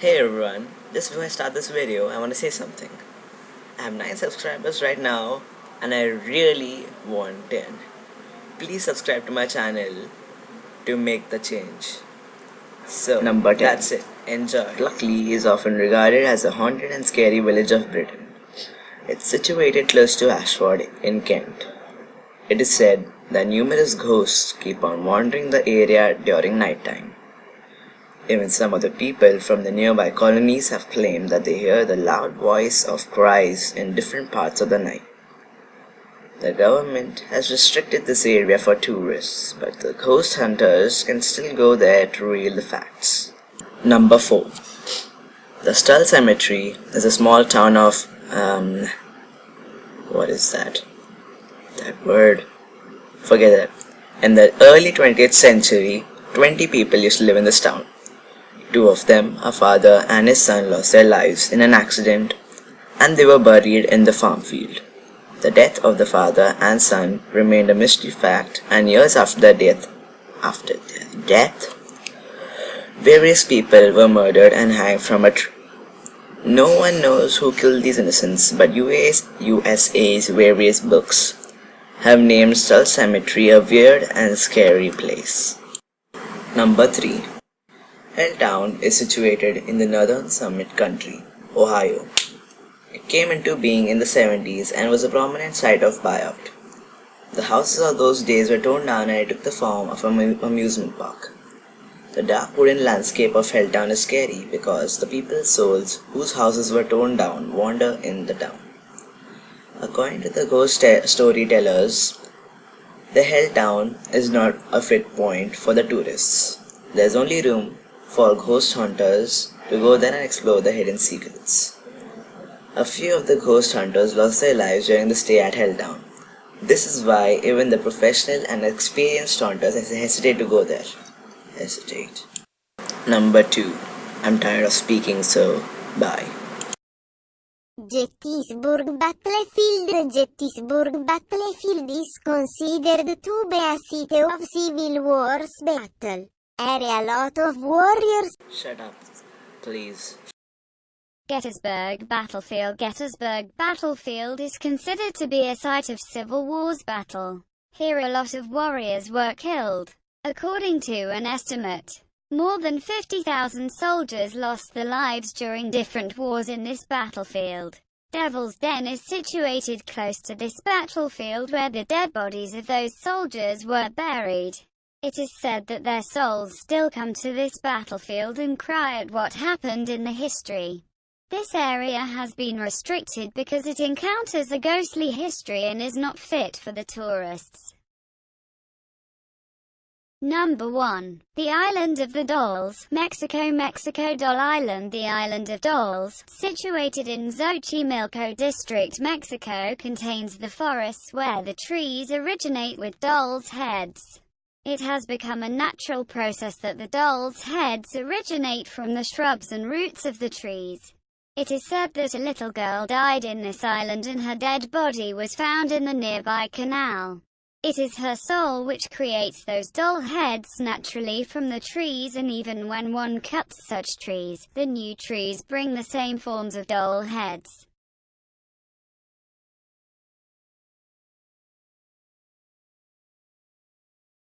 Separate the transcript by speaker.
Speaker 1: Hey everyone, just before I start this video, I want to say something. I have 9 subscribers right now and I really want 10. Please subscribe to my channel to make the change. So,
Speaker 2: Number 10.
Speaker 1: that's it. Enjoy.
Speaker 2: Pluckley is often regarded as a haunted and scary village of Britain. It's situated close to Ashford in Kent. It is said that numerous ghosts keep on wandering the area during night time. Even some of the people from the nearby colonies have claimed that they hear the loud voice of cries in different parts of the night. The government has restricted this area for tourists, but the ghost hunters can still go there to reveal the facts. Number 4. The Stull Cemetery is a small town of, um, what is that? That word? Forget it. In the early 20th century, 20 people used to live in this town. Two of them, a father and his son, lost their lives in an accident and they were buried in the farm field. The death of the father and son remained a mystery fact and years after their death, after their death, various people were murdered and hanged from a tree. No one knows who killed these innocents, but US, USA's various books have named Stull Cemetery a weird and scary place. Number 3. Helltown is situated in the northern summit country, Ohio. It came into being in the 70s and was a prominent site of buyout. The houses of those days were torn down and it took the form of an amusement park. The dark wooden landscape of Helltown is scary because the people's souls whose houses were torn down wander in the town. According to the ghost storytellers, the Helltown is not a fit point for the tourists. There's only room for ghost hunters to go there and explore the hidden secrets. A few of the ghost hunters lost their lives during the stay at Helltown. This is why even the professional and experienced hunters hesitate to go there. Hesitate. Number 2. I'm tired of speaking so bye.
Speaker 3: Gettysburg Battlefield Gettysburg Battlefield is considered to be a site of Civil War's battle. Area a lot of warriors.
Speaker 1: Shut up, please.
Speaker 4: Gettysburg Battlefield Gettysburg Battlefield is considered to be a site of Civil War's battle. Here a lot of warriors were killed. According to an estimate, more than 50,000 soldiers lost their lives during different wars in this battlefield. Devil's Den is situated close to this battlefield where the dead bodies of those soldiers were buried. It is said that their souls still come to this battlefield and cry at what happened in the history. This area has been restricted because it encounters a ghostly history and is not fit for the tourists. Number 1. The Island of the Dolls, Mexico Mexico Doll Island The Island of Dolls, situated in Xochimilco District, Mexico contains the forests where the trees originate with dolls' heads. It has become a natural process that the doll's heads originate from the shrubs and roots of the trees. It is said that a little girl died in this island and her dead body was found in the nearby canal. It is her soul which creates those doll heads naturally from the trees and even when one cuts such trees, the new trees bring the same forms of doll heads.